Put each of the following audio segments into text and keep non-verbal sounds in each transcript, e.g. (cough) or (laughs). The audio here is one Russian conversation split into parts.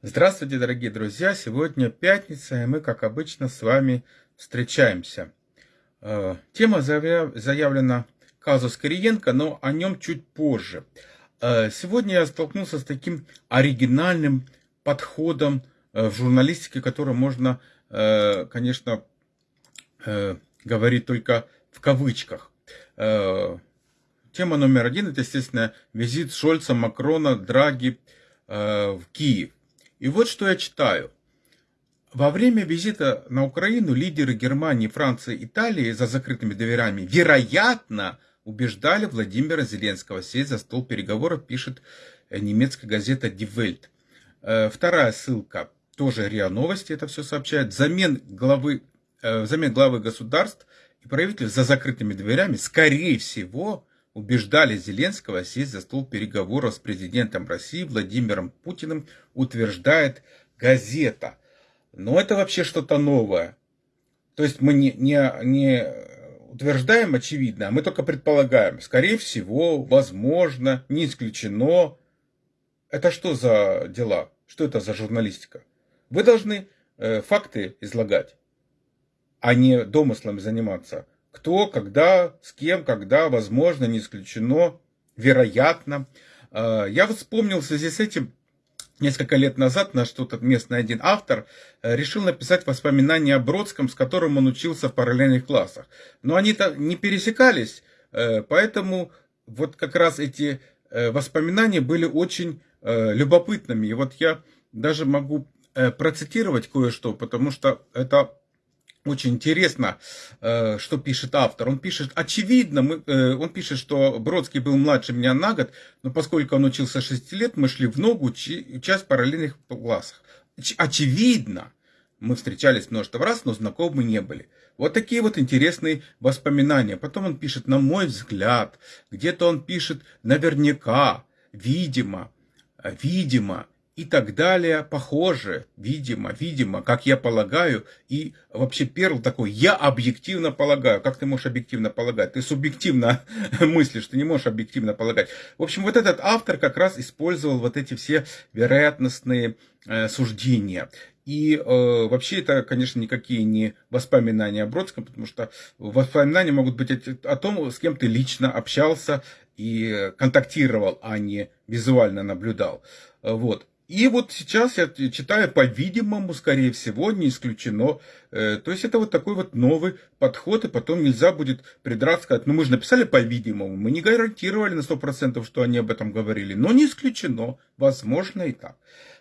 Здравствуйте, дорогие друзья! Сегодня пятница, и мы, как обычно, с вами встречаемся. Э, тема заявлена казус Кириенко, но о нем чуть позже. Э, сегодня я столкнулся с таким оригинальным подходом э, в журналистике, который можно, конечно, говорить только в кавычках. Тема номер один – это, естественно, визит Шольца, Макрона, Драги в Киев. И вот что я читаю. Во время визита на Украину лидеры Германии, Франции, Италии за закрытыми дверями, вероятно, убеждали Владимира Зеленского сесть за стол переговоров, пишет э, немецкая газета Die Welt. Э, вторая ссылка, тоже РИА Новости это все сообщает. Замен главы, э, замен главы государств и правительств за закрытыми дверями, скорее всего, убеждали Зеленского сесть за стол переговоров с президентом России Владимиром Путиным, утверждает газета. Но это вообще что-то новое. То есть мы не, не, не утверждаем очевидно, а мы только предполагаем. Скорее всего, возможно, не исключено. Это что за дела? Что это за журналистика? Вы должны э, факты излагать, а не домыслами заниматься кто, когда, с кем, когда, возможно, не исключено, вероятно. А, я вот вспомнил в связи с этим, несколько лет назад наш тут местный один автор э, решил написать воспоминания о Бродском, с которым он учился в параллельных классах. Но они-то не пересекались, э, поэтому вот как раз эти э, воспоминания были очень любопытными. И вот я даже могу процитировать кое-что, потому что это очень интересно, э, что пишет автор. Он пишет, очевидно, мы, э, он пишет, что Бродский был младше меня на год, но поскольку он учился 6 лет, мы шли в ногу, часть параллельных классах. Очевидно, мы встречались множество раз, но знакомы не были. Вот такие вот интересные воспоминания. Потом он пишет, на мой взгляд, где-то он пишет, наверняка, видимо, видимо, и так далее, похоже, видимо, видимо, как я полагаю, и вообще Перл такой, я объективно полагаю, как ты можешь объективно полагать, ты субъективно (laughs) мыслишь, ты не можешь объективно полагать. В общем, вот этот автор как раз использовал вот эти все вероятностные э, суждения. И э, вообще это, конечно, никакие не воспоминания о Бродском, потому что воспоминания могут быть о том, с кем ты лично общался и контактировал, а не визуально наблюдал. Вот. И вот сейчас я читаю, по-видимому, скорее всего, не исключено. Э, то есть это вот такой вот новый подход, и потом нельзя будет придраться, сказать, ну мы же написали по-видимому, мы не гарантировали на 100%, что они об этом говорили, но не исключено, возможно и так.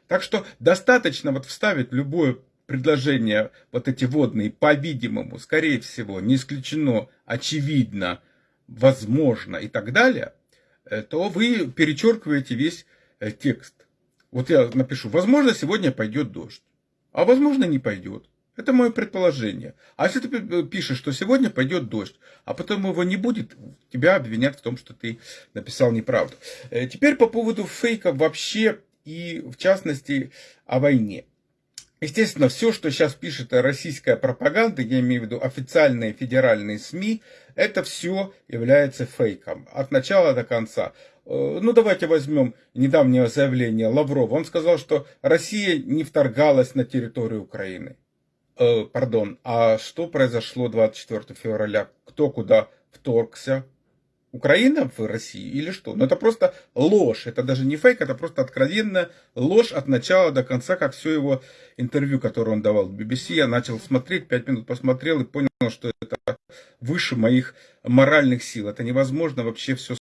Так что достаточно вот вставить любое предложение, вот эти водные, по-видимому, скорее всего, не исключено, очевидно, возможно и так далее, э, то вы перечеркиваете весь э, текст. Вот я напишу, возможно, сегодня пойдет дождь, а возможно, не пойдет. Это мое предположение. А если ты пишешь, что сегодня пойдет дождь, а потом его не будет, тебя обвинят в том, что ты написал неправду. Э, теперь по поводу фейков вообще и в частности о войне. Естественно, все, что сейчас пишет российская пропаганда, я имею в виду официальные федеральные СМИ, это все является фейком от начала до конца. Э, ну, давайте возьмем недавнее заявление Лаврова. Он сказал, что Россия не вторгалась на территорию Украины. Э, пардон, а что произошло 24 февраля? Кто куда вторгся? Украина в России или что? Но ну, это просто ложь. Это даже не фейк, это просто откровенная ложь от начала до конца, как все его интервью, которое он давал в BBC. Я начал смотреть, пять минут посмотрел и понял, что это выше моих моральных сил. Это невозможно вообще все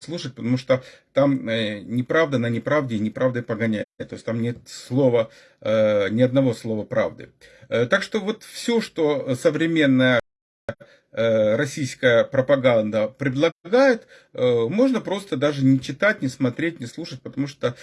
слушать, потому что там э, неправда на неправде и неправдой погоняет. То есть там нет слова, э, ни одного слова правды. Э, так что вот все, что современная российская пропаганда предлагает, можно просто даже не читать, не смотреть, не слушать, потому что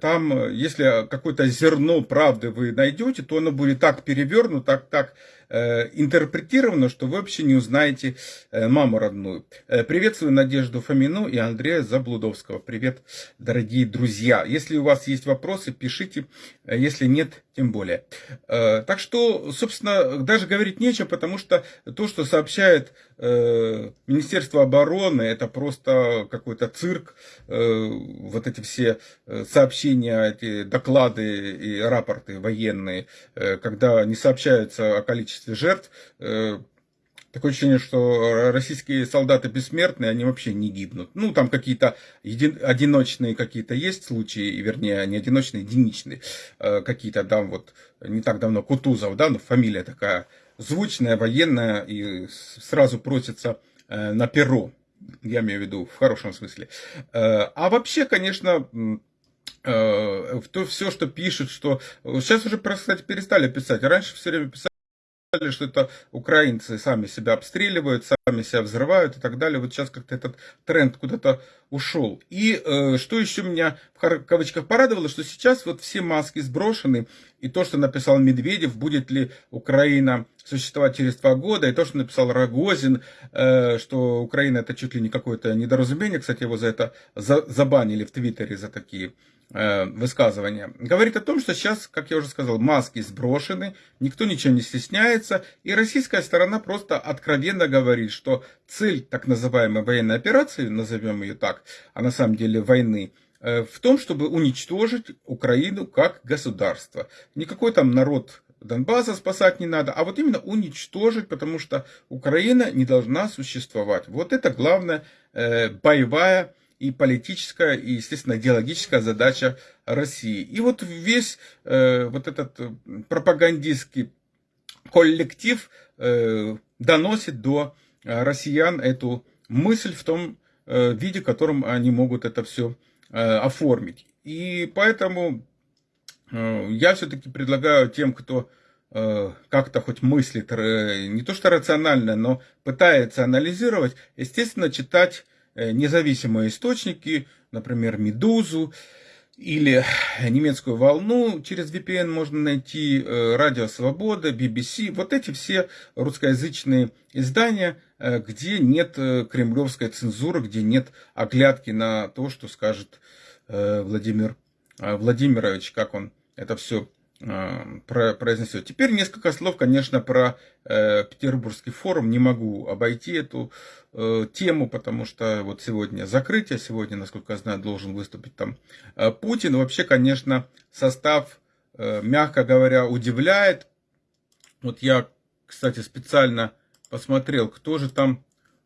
там, если какое-то зерно правды вы найдете, то оно будет так перевернуто, так, так Э, интерпретировано, что вы вообще не узнаете э, маму родную. Э, приветствую Надежду Фомину и Андрея Заблудовского. Привет, дорогие друзья. Если у вас есть вопросы, пишите. Если нет, тем более. Так что, собственно, даже говорить нечего, потому что то, что сообщает э, Министерство обороны это просто какой-то цирк, э, вот эти все э, сообщения, эти доклады и рапорты военные, э, когда не сообщаются о количестве жертв, Такое ощущение, что российские солдаты бессмертные, они вообще не гибнут. Ну, там какие-то един, одиночные какие-то есть случаи, вернее, не одиночные, единичные. Какие-то, да, вот не так давно Кутузов, да, ну, фамилия такая звучная, военная, и сразу просится э, на перо. Я имею в виду в хорошем смысле. Э, а вообще, конечно, то все, что пишут, что... Сейчас уже, кстати, перестали писать. Раньше все время писали что это украинцы сами себя обстреливают, сами себя взрывают и так далее. Вот сейчас как-то этот тренд куда-то ушел. И э, что еще меня в кавычках порадовало, что сейчас вот все маски сброшены, и то, что написал Медведев, будет ли Украина существовать через два года, и то, что написал Рогозин, э, что Украина это чуть ли не какое-то недоразумение, кстати, его за это за, забанили в Твиттере за такие Э, высказывания, говорит о том, что сейчас, как я уже сказал, маски сброшены, никто ничего не стесняется, и российская сторона просто откровенно говорит, что цель так называемой военной операции, назовем ее так, а на самом деле войны, э, в том, чтобы уничтожить Украину как государство. Никакой там народ Донбасса спасать не надо, а вот именно уничтожить, потому что Украина не должна существовать. Вот это главная э, боевая и политическая, и, естественно, идеологическая задача России. И вот весь э, вот этот э, пропагандистский коллектив э, доносит до россиян эту мысль в том э, виде, в котором они могут это все э, оформить. И поэтому э, я все-таки предлагаю тем, кто э, как-то хоть мыслит, э, не то что рационально, но пытается анализировать, естественно, читать Э, независимые источники, например, «Медузу», или немецкую волну через VPN можно найти, э, Радио Свобода, BBC, вот эти все русскоязычные издания, э, где нет кремлевской цензуры, где нет оглядки на то, что скажет Владимир Владимирович, как он это все произнесет. Теперь несколько слов, конечно, про э, Петербургский форум. Не могу обойти эту э, тему, потому что вот сегодня закрытие, сегодня, насколько я знаю, должен выступить там э, Путин. Вообще, конечно, состав, э, мягко говоря, удивляет. Вот я, кстати, специально посмотрел, кто же там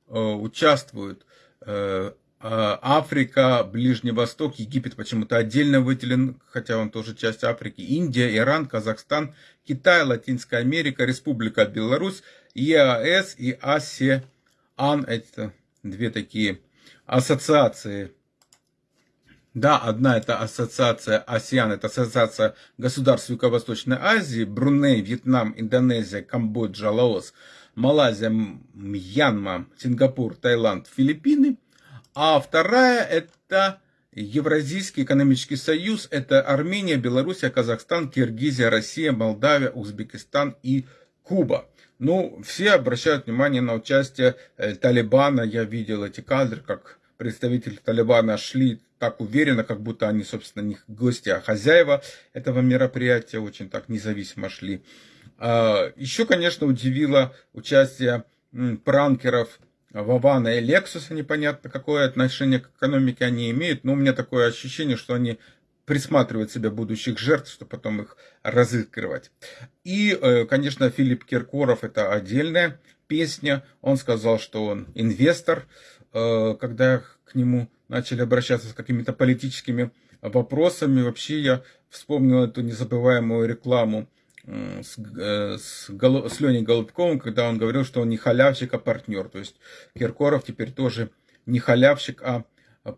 э, участвует. Э, Африка, Ближний Восток, Египет почему-то отдельно выделен, хотя он тоже часть Африки, Индия, Иран, Казахстан, Китай, Латинская Америка, Республика Беларусь, ЕАС и АСЕАН. Это две такие ассоциации. Да, одна это ассоциация АСЕАН, это ассоциация государств Юго-Восточной Азии, Бруней, Вьетнам, Индонезия, Камбоджа, Лаос, Малайзия, Мьянма, Сингапур, Таиланд, Филиппины – а вторая это Евразийский экономический союз. Это Армения, Белоруссия, Казахстан, Киргизия, Россия, Молдавия, Узбекистан и Куба. Ну, все обращают внимание на участие э, Талибана. Я видел эти кадры, как представители Талибана шли так уверенно, как будто они, собственно, не гости, а хозяева этого мероприятия, очень так независимо шли. А, еще, конечно, удивило участие пранкеров Вавана и Лексуса, непонятно какое отношение к экономике они имеют, но у меня такое ощущение, что они присматривают себе будущих жертв, чтобы потом их разыгрывать. И, э, конечно, Филипп Киркоров это отдельная песня. Он сказал, что он инвестор, э, когда к нему начали обращаться с какими-то политическими вопросами. Вообще я вспомнил эту незабываемую рекламу с, э, с, с Леней Голубковым, когда он говорил, что он не халявщик, а партнер. То есть Киркоров теперь тоже не халявщик, а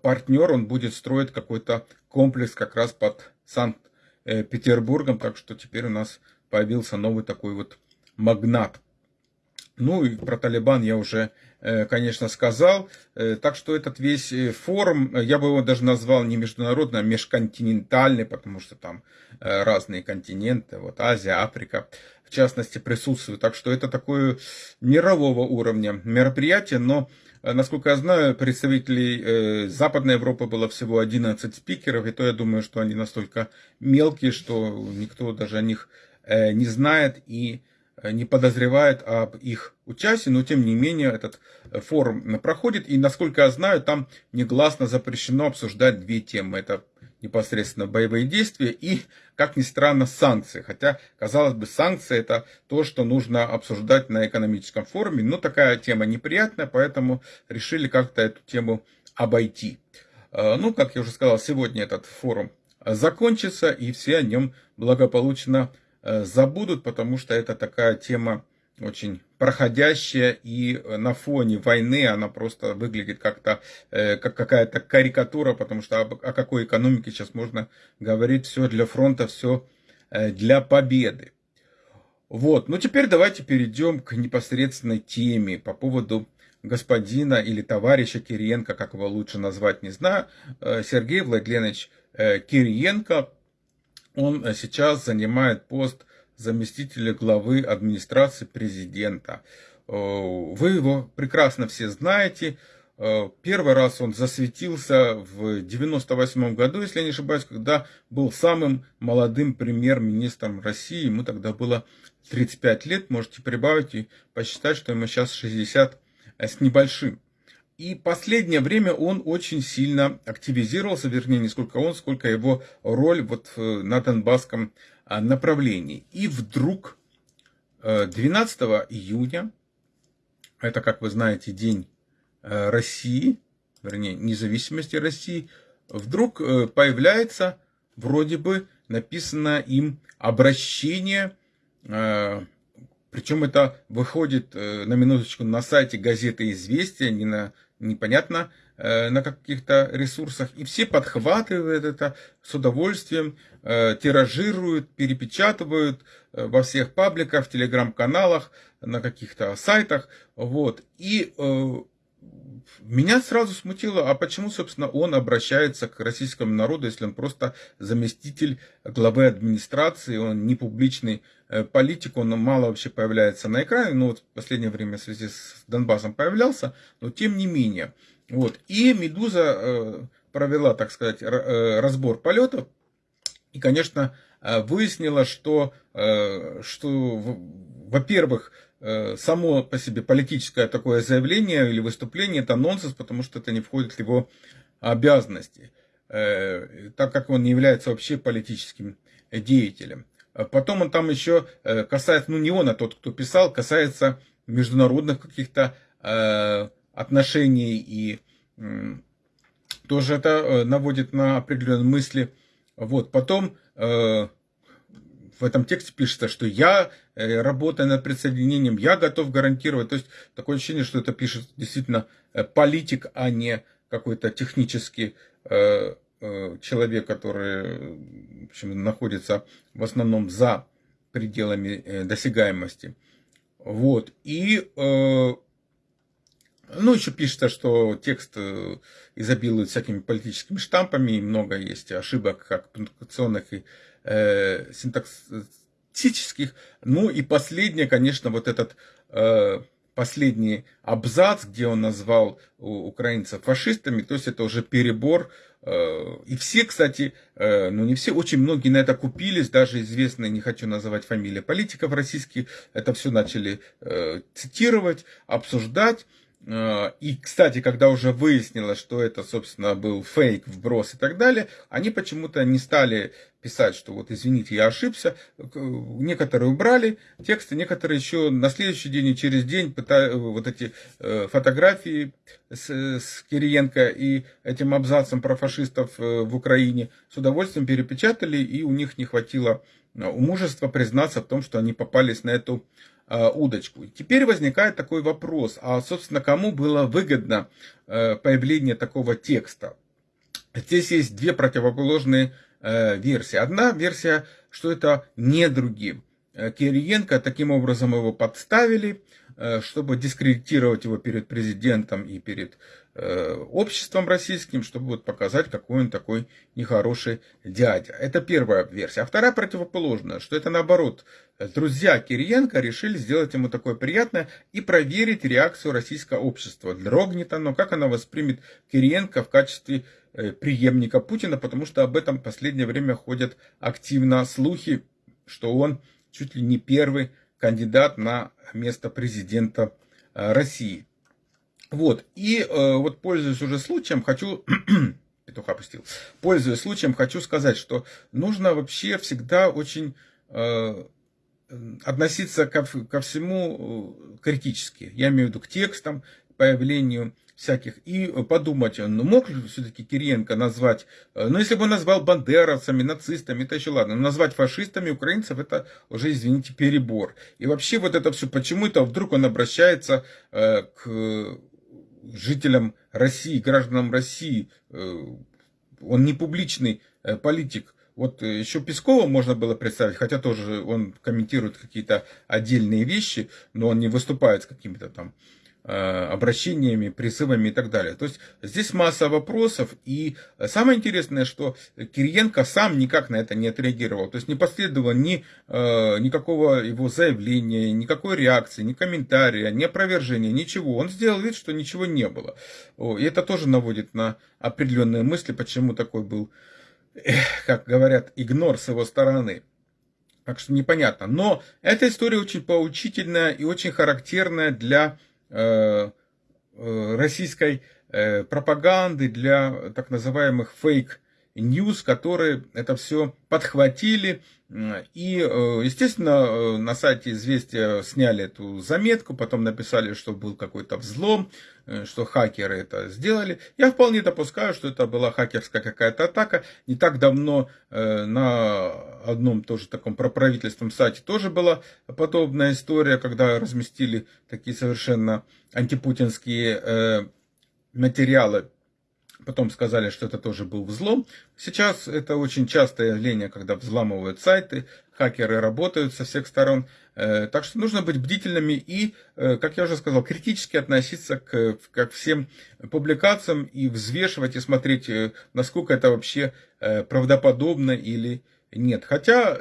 партнер. Он будет строить какой-то комплекс как раз под Санкт-Петербургом. Так что теперь у нас появился новый такой вот магнат. Ну и про Талибан я уже, конечно, сказал. Э, так что этот весь э, форум, я бы его даже назвал не международный, а межконтинентальный, потому что там разные континенты, вот Азия, Африка, в частности, присутствуют. Так что это такое мирового уровня мероприятие, но Насколько я знаю, представителей Западной Европы было всего 11 спикеров, и то я думаю, что они настолько мелкие, что никто даже о них не знает и не подозревает об их участии, но тем не менее этот форум проходит. И насколько я знаю, там негласно запрещено обсуждать две темы. Это непосредственно боевые действия и, как ни странно, санкции. Хотя, казалось бы, санкции это то, что нужно обсуждать на экономическом форуме. Но такая тема неприятная, поэтому решили как-то эту тему обойти. Э, ну, как я уже сказал, сегодня этот форум закончится, и все о нем благополучно э, забудут, потому что это такая тема очень проходящая, и на фоне войны она просто выглядит как-то э, как какая-то карикатура, потому что о, о какой экономике сейчас можно говорить, все для фронта, все э, для победы. Вот, ну теперь давайте перейдем к непосредственной теме по поводу господина или товарища Кириенко, как его лучше назвать, не знаю, э, Сергей Владленович э, Кириенко, он сейчас занимает пост заместителя главы администрации президента. Э, вы его прекрасно все знаете. Первый раз он засветился в 98 году, если я не ошибаюсь, когда был самым молодым премьер-министром России. Ему тогда было 35 лет. Можете прибавить и посчитать, что ему сейчас 60 Э, с небольшим. И последнее время он очень сильно активизировался, вернее, не сколько он, сколько его роль вот э, на Донбасском а, направлении. И вдруг 12 э, июня, это, как вы знаете, день России, вернее, независимости России, вдруг появляется вроде бы написано им обращение причем это выходит э, на минуточку на сайте газеты «Известия», не на, непонятно э, на каких-то ресурсах. И все подхватывают это с удовольствием, э, тиражируют, перепечатывают во всех пабликах, в телеграм-каналах, на каких-то сайтах. Вот. И меня сразу смутило, а почему, собственно, он обращается к российскому народу, если он просто заместитель главы администрации, он не публичный э, политик, он мало вообще появляется на экране, ну вот в последнее время в связи с Донбассом появлялся, но тем не менее. Вот. И «Медуза» э, провела, так сказать, э, разбор полетов, и, конечно, выяснила, что, что во-первых, Э, само по себе политическое такое заявление или выступление это нонсенс, потому что это не входит в его обязанности, э, так как он не является вообще политическим деятелем. А потом он там еще э, касается, ну не он, а тот, кто писал, касается международных каких-то отношений и тоже это наводит на определенные мысли. Вот, потом в этом тексте пишется, что я, э, работая над присоединением, я готов гарантировать. То есть такое ощущение, что это пишет действительно э, политик, а не какой-то технический э, человек, который в общем, находится в основном за пределами досягаемости. Вот. И ну, еще пишется, что текст изобилует всякими политическими штампами, и много есть ошибок, как пунктуационных и э, синтаксических. Ну и последнее, конечно, вот этот э, последний абзац, где он назвал украинцев фашистами, то есть это уже перебор. Э, и все, кстати, э, ну не все, очень многие на это купились, даже известные, не хочу называть фамилии политиков российских, это все начали э, цитировать, обсуждать. Э, и, кстати, когда уже выяснилось, что это, собственно, был фейк, вброс и так далее, они почему-то не стали писать, что вот, извините, я ошибся. Некоторые убрали тексты, некоторые еще на следующий день и через день пытали, вот эти э, фотографии с, с Кириенко и этим абзацем про фашистов э, в Украине с удовольствием перепечатали, и у них не хватило мужества признаться в том, что они попались на эту Э, удочку. Теперь возникает такой вопрос, а собственно кому было выгодно э, появление такого текста? Здесь есть две противоположные э, версии. Одна версия, что это недруги. Кириенко таким образом его подставили, чтобы дискредитировать его перед президентом и перед Э, обществом российским, чтобы вот показать, какой он такой нехороший дядя. Это первая версия. А вторая противоположная, что это наоборот. Друзья Кириенко решили сделать ему такое приятное и проверить реакцию российского общества. Дрогнет оно, как она воспримет Кириенко в качестве э, преемника Путина, потому что об этом в последнее время ходят активно слухи, что он чуть ли не первый кандидат на место президента России. Вот, и вот пользуясь уже случаем, хочу (clears throat) петуха пустил. Пользуясь случаем, хочу сказать, что нужно вообще всегда очень э, относиться ко, ко всему э, критически. Я имею в виду к текстам, появлению всяких. И подумать, ну мог ли все-таки Кириенко назвать, э, ну если бы он назвал бандеровцами, нацистами, это еще ладно, но назвать фашистами украинцев, это уже, извините, перебор. И вообще вот это все, почему это вдруг он обращается э, к жителям России, гражданам России. Э, он не публичный э, политик. Вот э, еще Пескова можно было представить, хотя тоже он комментирует какие-то отдельные вещи, но он не выступает с какими-то там обращениями, призывами и так далее. То есть здесь масса вопросов, и самое интересное, что Кириенко сам никак на это не отреагировал, то есть не последовало ни, э, никакого его заявления, никакой реакции, ни комментария, ни опровержения, ничего. Он сделал вид, что ничего не было. И это тоже наводит на определенные мысли, почему такой был, как говорят, игнор с его стороны. Так что непонятно. Но эта история очень поучительная и очень характерная для Э, э, российской э, пропаганды, для так называемых фейк News, которые это все подхватили. И, естественно, на сайте «Известия» сняли эту заметку, потом написали, что был какой-то взлом, что хакеры это сделали. Я вполне допускаю, что это была хакерская какая-то атака. Не так давно на одном тоже таком проправительственном сайте тоже была подобная история, когда разместили такие совершенно антипутинские материалы Потом сказали, что это тоже был взлом. Сейчас это очень частое явление, когда взламывают сайты, хакеры работают со всех сторон. Э, так что нужно быть бдительными и, э, как я уже сказал, критически относиться к, к всем публикациям и взвешивать и смотреть, э, насколько это вообще правдоподобно или нет. Хотя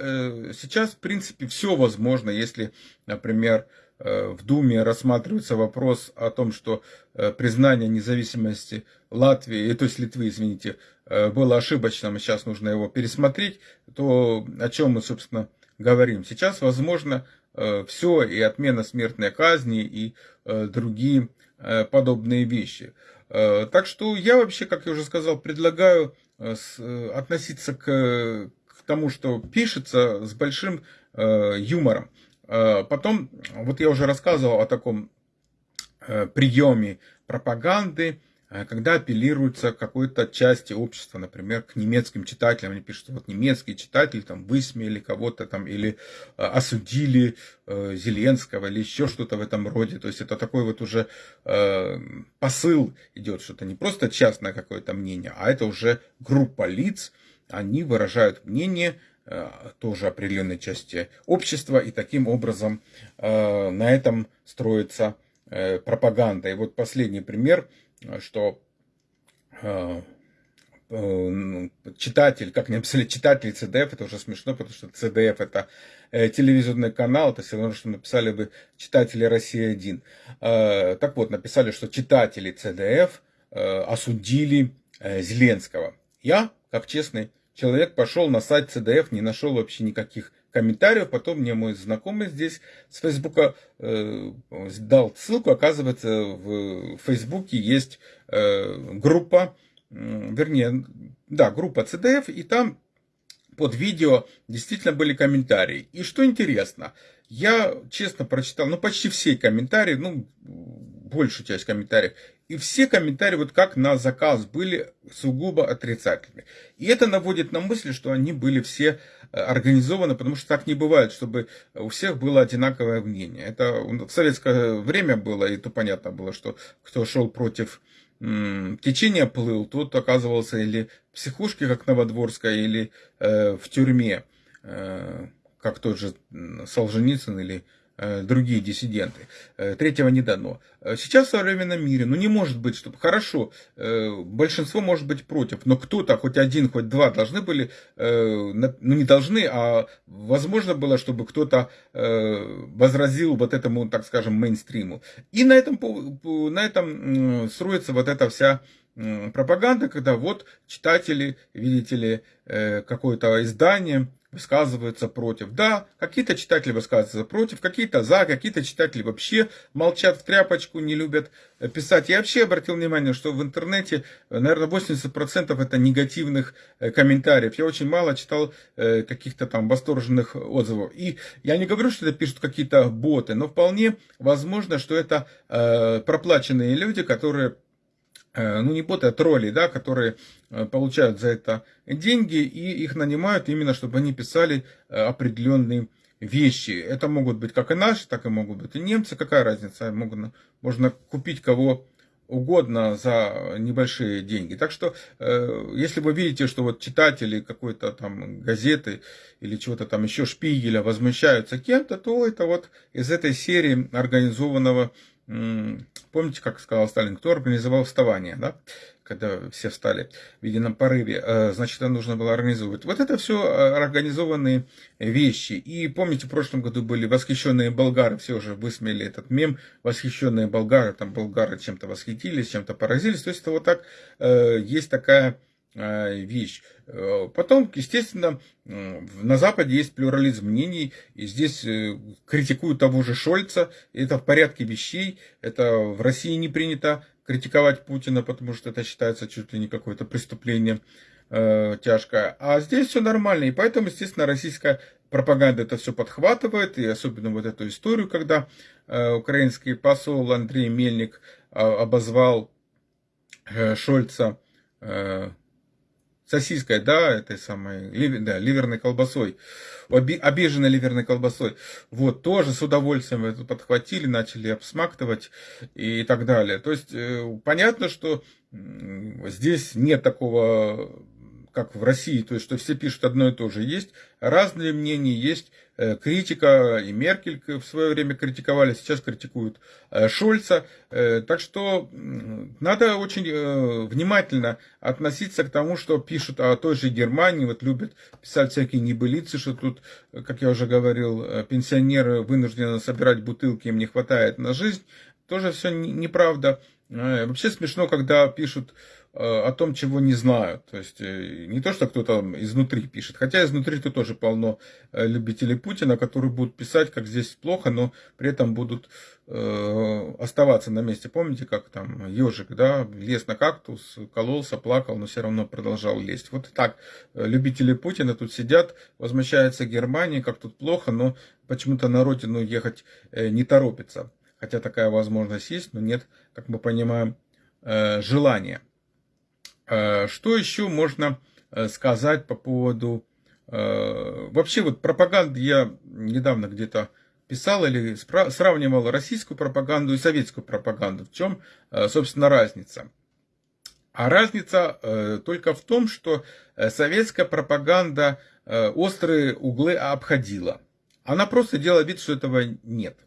сейчас, в принципе, все возможно, если, например, в Думе рассматривается вопрос о том, что э, признание независимости Латвии, э, то есть Литвы, извините, было ошибочным, сейчас нужно его пересмотреть, то о чем мы, собственно, говорим. Сейчас возможно все, и отмена смертной казни, и другие подобные вещи. Так что я вообще, как я уже сказал, предлагаю относиться к тому, что пишется, с большим юмором. Э, потом, вот я уже рассказывал о таком э, приеме пропаганды, э, когда апеллируется к какой-то части общества, например, к немецким читателям, они пишут, вот немецкие читатели там высмеяли кого-то там или осудили Зеленского или еще что-то в этом роде. То есть это такой вот уже посыл идет, что это не просто частное какое-то мнение, а это уже группа лиц, они выражают мнение, тоже определенной части общества, и таким образом э, на этом строится э, пропаганда. И вот последний пример, что читатель, как написали читатель CDF, это уже смешно, потому что CDF это телевизионный канал, это все равно, что написали бы читатели России-1. Так вот, написали, что читатели CDF осудили Зеленского. Я, как честный человек пошел на сайт CDF, не нашел вообще никаких комментариев. Потом мне мой знакомый здесь с Фейсбука э, дал ссылку. Оказывается, в Фейсбуке есть э, группа, э, вернее, да, группа CDF, и там под видео действительно были комментарии. И что интересно, я честно прочитал, ну, почти все комментарии, ну, большую часть комментариев, и все комментарии, вот как на заказ, были сугубо отрицательные. И это наводит на мысль, что они были все э, организованы, потому что так не бывает, чтобы у всех было одинаковое мнение. Это в советское время было, и то понятно было, что кто шел против течения плыл, тот оказывался или в психушке, как Новодворская, или э, в тюрьме, э, как тот же Солженицын или Э, другие диссиденты. Э, третьего не дано. Э, сейчас в современном мире, ну не может быть, чтобы хорошо, большинство может быть против, но кто-то, хоть один, хоть два, должны были, ну не должны, а возможно было, чтобы кто-то возразил вот этому, так скажем, мейнстриму. И на этом, на этом строится вот эта вся пропаганда, когда вот читатели, видите ли, какое-то издание, высказываются против. Да, какие-то читатели высказываются против, какие-то за, какие-то читатели вообще молчат в тряпочку, не любят э, писать. Я вообще обратил внимание, что в интернете, э, наверное, 80% это негативных э, комментариев. Я очень мало читал каких-то там восторженных отзывов. И я не говорю, что это пишут какие-то боты, но вполне возможно, что это проплаченные люди, которые ну не боты, а тролли, да, которые э, получают за это деньги и их нанимают именно, чтобы они писали э, определенные вещи. Это могут быть как и наши, так и могут быть и немцы. Какая разница? Можно, можно купить кого угодно за небольшие деньги. Так что, если вы видите, что вот читатели какой-то там газеты или чего-то там еще Шпигеля возмущаются кем-то, то это вот из этой серии организованного Помните, как сказал Сталин, кто организовал вставание, да? когда все встали в едином порыве, э, значит, это нужно было организовывать. Вот это все э, организованные вещи. И помните, в прошлом году были восхищенные болгары, все уже высмеяли этот мем, восхищенные болгары, там болгары чем-то восхитились, чем-то поразились. То есть это вот так, э, есть такая вещь. Э, потом, естественно, на Западе есть плюрализм мнений, и здесь э, критикуют того же Шольца, это в порядке вещей, это в России не принято критиковать Путина, потому что это считается чуть ли не какое-то преступление э, тяжкое. А здесь все нормально, и поэтому, естественно, российская пропаганда это все подхватывает, и особенно вот эту историю, когда э, украинский посол Андрей Мельник э, обозвал э, Шольца э, сосиской, да, этой самой, да, ливерной колбасой, обиженной ливерной колбасой. Вот, тоже с удовольствием это подхватили, начали обсмактывать и так далее. То есть, э, понятно, что здесь нет такого как в России, то есть, что все пишут одно и то же. Есть разные мнения, есть э, критика, и Меркель в свое время критиковали, сейчас критикуют э, Шольца. Э, так что надо очень внимательно относиться к тому, что пишут о той же Германии, вот любят писать всякие небылицы, что тут, как я уже говорил, пенсионеры вынуждены собирать бутылки, им не хватает на жизнь. Тоже все неправда. Вообще смешно, когда пишут о том, чего не знают. То есть э, не то, что кто-то изнутри пишет. Хотя изнутри-то тоже полно э, любителей Путина, которые будут писать, как здесь плохо, но при этом будут э, оставаться на месте. Помните, как там ежик, да, лез на кактус, кололся, плакал, но все равно продолжал лезть. Вот так любители Путина тут сидят, возмущаются Германии, как тут плохо, но почему-то на родину ехать не торопится. Хотя такая возможность есть, но нет, как мы понимаем, желания. Э, что еще можно э, сказать по поводу... Э, вообще вот пропаганды я недавно где-то писал или сравнивал российскую пропаганду и советскую пропаганду. В чем, собственно, разница? А разница только в том, что советская пропаганда острые углы обходила. Она просто делала вид, что этого нет.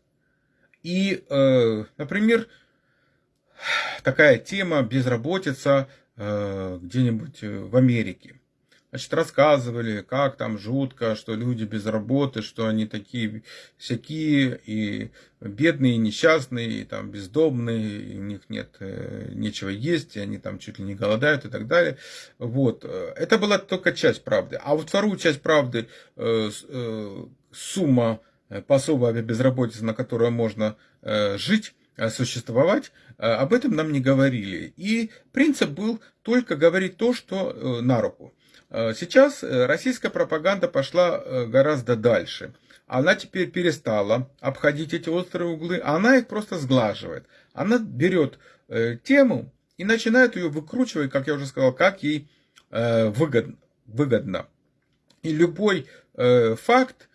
И, например, такая тема безработица где-нибудь э, в Америке. Значит, рассказывали, как там жутко, что люди без работы, что они такие всякие, и бедные, и несчастные, и там бездомные, и у них нет э, нечего есть, и они там чуть ли не голодают и так далее. Вот. Это была только часть правды. А вот вторую часть правды, сумма пособия безработицы, на которую можно жить, Э, существовать, э, об этом нам не говорили. И принцип был только говорить то, что э, на руку. Сейчас российская пропаганда пошла гораздо дальше. Она теперь перестала обходить эти острые углы, она их просто сглаживает. Она берет тему и начинает ее выкручивать, как я уже сказал, как ей выгодно. И любой факт, Э,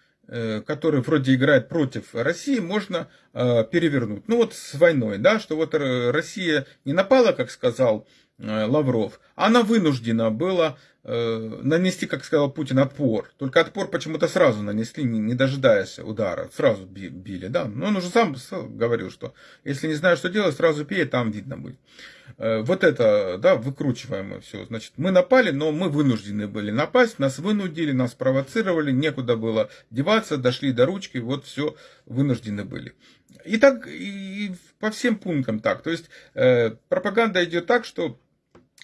который вроде играет против России, можно э, перевернуть. Ну вот с войной, да, что вот Россия не напала, как сказал э, Лавров, она вынуждена была нанести, как сказал Путин, отпор. Только отпор почему-то сразу нанесли, не дожидаясь удара. Сразу били, да. Но он уже сам говорил, что если не знаешь, что делать, сразу пей, там видно будет. Э, вот это, да, выкручиваем все. Значит, мы напали, но мы вынуждены были напасть, нас вынудили, нас провоцировали, некуда было деваться, дошли до ручки, вот все, вынуждены были. И так, и по всем пунктам так. То есть, э, пропаганда идет так, что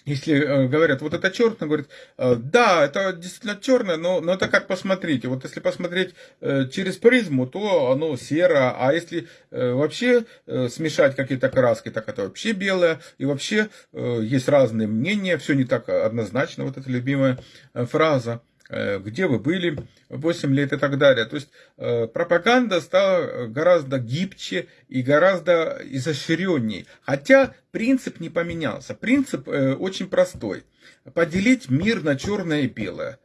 если э, говорят, вот это черное, говорят, э, да, это действительно черное, но, но это как посмотрите. Вот если посмотреть э, через призму, то оно серо, а если вообще смешать какие-то краски, так это вообще белое. И вообще есть разные мнения, все не так однозначно, вот эта любимая фраза. Э, где вы были 8 лет и так далее. То есть э, пропаганда стала гораздо гибче и гораздо изощренней. Хотя принцип не поменялся. Принцип э, очень простой. Поделить мир на черное и белое.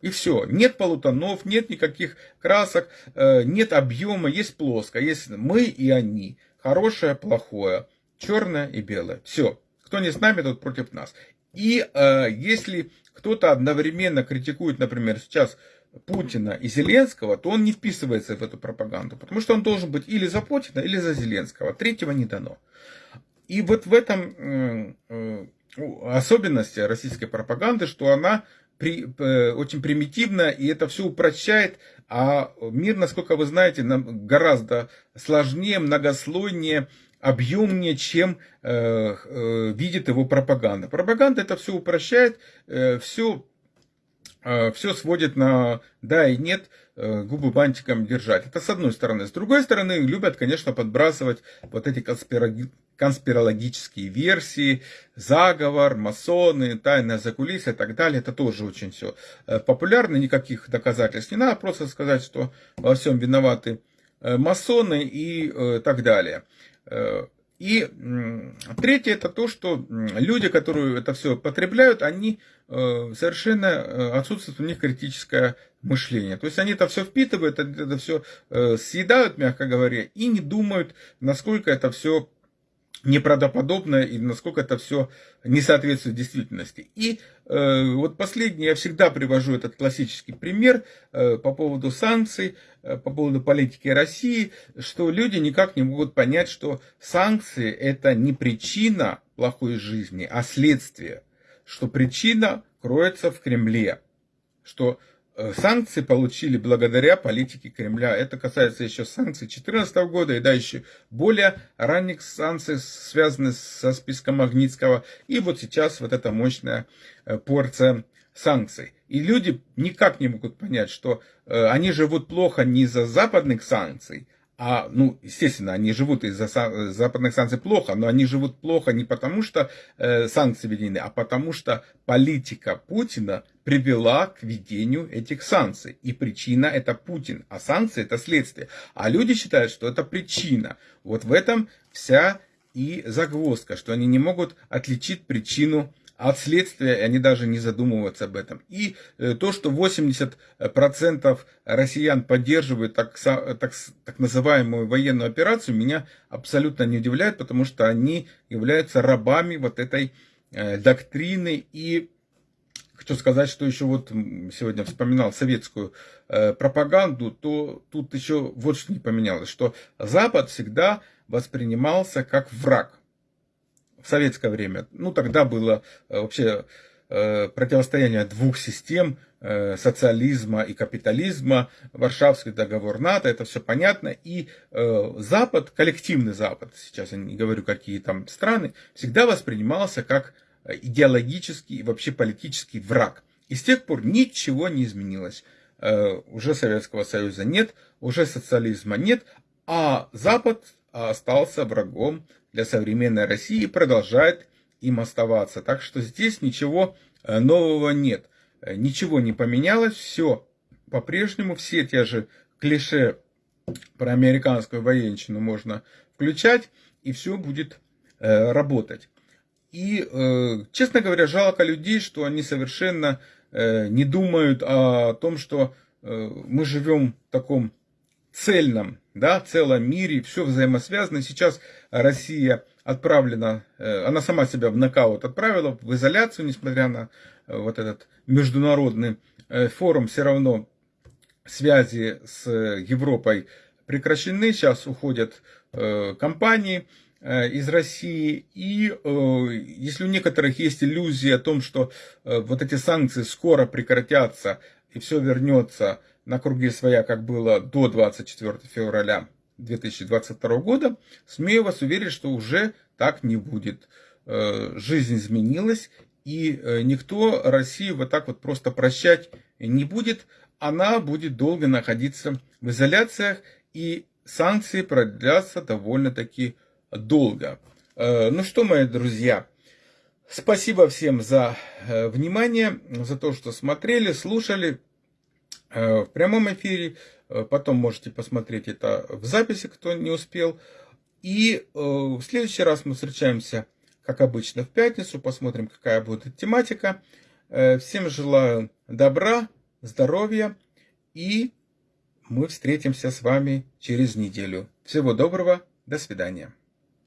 И все. Нет полутонов, нет никаких красок, нет объема, есть плоско. Есть мы и они. Хорошее, плохое. Черное и белое. Все. Кто не с нами, тот против нас. И э, если кто-то одновременно критикует, например, сейчас Путина и Зеленского, то он не вписывается в эту пропаганду, потому что он должен быть или за Путина, или за Зеленского. Третьего не дано. И вот в этом э, э, особенность российской пропаганды, что она при, э, очень примитивна, и это все упрощает, а мир, насколько вы знаете, гораздо сложнее, многослойнее, объемнее, чем э, э, видит его пропаганда. Пропаганда это все упрощает, э, все, э, все сводит на да и нет, э, губы бантиком держать. Это с одной стороны. С другой стороны, любят, конечно, подбрасывать вот эти конспирологические версии, заговор, масоны, тайное закулисье и так далее. Это тоже очень все э, популярно, никаких доказательств не надо, просто сказать, что во всем виноваты э, масоны и так далее. Э, и третье это то, что люди, которые это все потребляют, они э, совершенно э, отсутствует у них критическое мышление. То есть они это все впитывают, это все съедают, мягко говоря, и не думают, насколько это все неправдоподобно и насколько это все не соответствует действительности. И э, вот последний, я всегда привожу этот классический пример э, по поводу санкций, э, по поводу политики России, что люди никак не могут понять, что санкции это не причина плохой жизни, а следствие, что причина кроется в Кремле, что санкции получили благодаря политике Кремля. Это касается еще санкций 2014 года и да, еще более ранних санкций, связанных со списком Магнитского. И вот сейчас вот эта мощная э, порция санкций. И люди никак не могут понять, что э, они живут плохо не из-за западных санкций, а, ну, естественно, они живут из-за западных санкций плохо, но они живут плохо не потому, что э, санкции введены, а потому что политика Путина привела к введению этих санкций. И причина это Путин, а санкции это следствие. А люди считают, что это причина. Вот в этом вся и загвоздка, что они не могут отличить причину от следствия, и они даже не задумываются об этом. И э, то, что 80% россиян поддерживают так, так, так называемую военную операцию, меня абсолютно не удивляет, потому что они являются рабами вот этой э, доктрины и Хочу сказать, что еще вот сегодня вспоминал советскую э, пропаганду, то тут еще вот что не поменялось, что Запад всегда воспринимался как враг в советское время. Ну, тогда было э, вообще э, противостояние двух систем, э, социализма и капитализма, Варшавский договор НАТО, это все понятно. И Запад, коллективный Запад, сейчас я не говорю, какие там страны, всегда воспринимался как идеологический и вообще политический враг. И с тех пор ничего не изменилось. Уже Советского Союза нет, уже социализма нет, а Запад остался врагом для современной России и продолжает им оставаться. Так что здесь ничего э, нового нет. Э, ничего не поменялось, все по-прежнему, все те же клише про американскую военщину можно включать, и все будет э, работать. И, э, честно говоря, жалко людей, что они совершенно э, не думают о том, что э, мы живем в таком цельном, да, целом мире, все взаимосвязано. Сейчас Россия отправлена, э, она сама себя в нокаут отправила, в изоляцию, несмотря на э, вот этот международный э, форум, все равно связи с Европой прекращены, сейчас уходят компании из России. И если у некоторых есть иллюзии о том, что вот эти санкции скоро прекратятся и все вернется на круги своя, как было до 24 февраля 2022 года, смею вас уверить, что уже так не будет. жизнь изменилась, и никто Россию вот так вот просто прощать не будет. Она будет долго находиться в изоляциях, и санкции продлятся довольно-таки долго. Ну что, мои друзья, спасибо всем за внимание, за то, что смотрели, слушали в прямом эфире. Э, потом можете посмотреть это в записи, кто не успел. И э, в следующий раз мы встречаемся, как обычно, в пятницу. Посмотрим, какая будет тематика. Э, всем желаю добра, здоровья. И мы встретимся с вами через неделю. Всего доброго. До свидания.